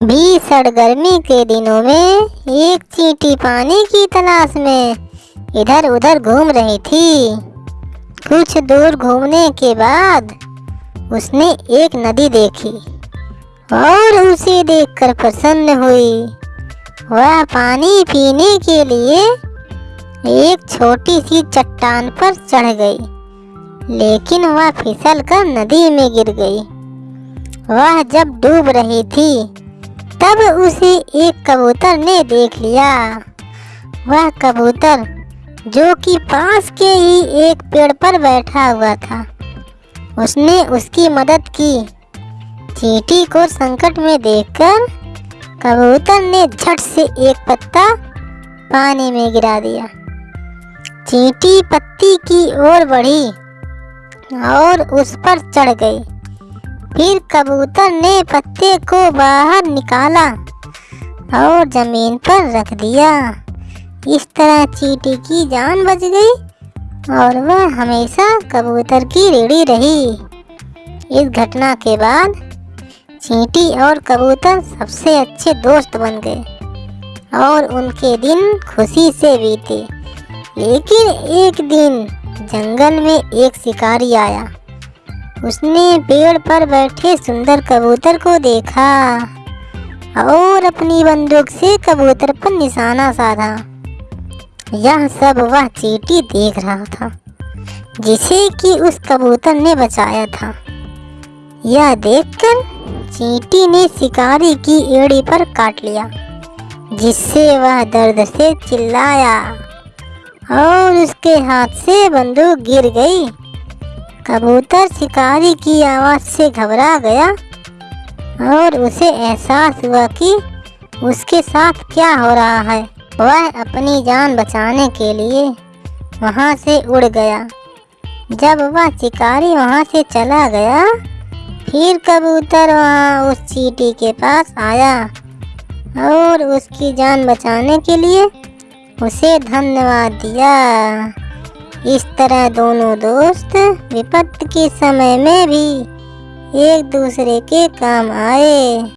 भीषण गर्मी के दिनों में एक चींटी पानी की तलाश में इधर उधर घूम रही थी। कुछ दूर घूमने के बाद उसने एक नदी देखी और उसे देखकर प्रसन्न हुई। वह पानी पीने के लिए एक छोटी सी चट्टान पर चढ़ गई, लेकिन वह फिसल कर नदी में गिर गई। वह जब डूब रही थी तब उसे एक कबूतर ने देख लिया। वह कबूतर, जो कि पास के ही एक पेड़ पर बैठा हुआ था, उसने उसकी मदद की। चींटी को संकट में देखकर कबूतर ने झट से एक पत्ता पानी में गिरा दिया। चींटी पत्ती की ओर बढ़ी और उस पर चढ़ गई। फिर कबूतर ने पत्ते को बाहर निकाला और ज़मीन पर रख दिया। इस तरह चींटी की जान बच गई और वह हमेशा कबूतर की रेड़ी रही। इस घटना के बाद चींटी और कबूतर सबसे अच्छे दोस्त बन गए और उनके दिन खुशी से बीते। लेकिन एक दिन जंगल में एक शिकारी आया। उसने पेड़ पर बैठे सुंदर कबूतर को देखा और अपनी बंदूक से कबूतर पर निशाना साधा। यह सब वह चीटी देख रहा था, जिसे कि उस कबूतर ने बचाया था। यह देखकर चींटी ने शिकारी की एड़ी पर काट लिया, जिससे वह दर्द से चिल्लाया और उसके हाथ से बंदूक गिर गई। कबूतर शिकारी की आवाज़ से घबरा गया और उसे एहसास हुआ कि उसके साथ क्या हो रहा है। वह अपनी जान बचाने के लिए वहाँ से उड़ गया। जब वह शिकारी वहाँ से चला गया, फिर कबूतर वहाँ उस चीटी के पास आया और उसकी जान बचाने के लिए उसे धन्यवाद दिया। इस तरह दोनों दोस्त विपत्ति के समय में भी एक दूसरे के काम आए।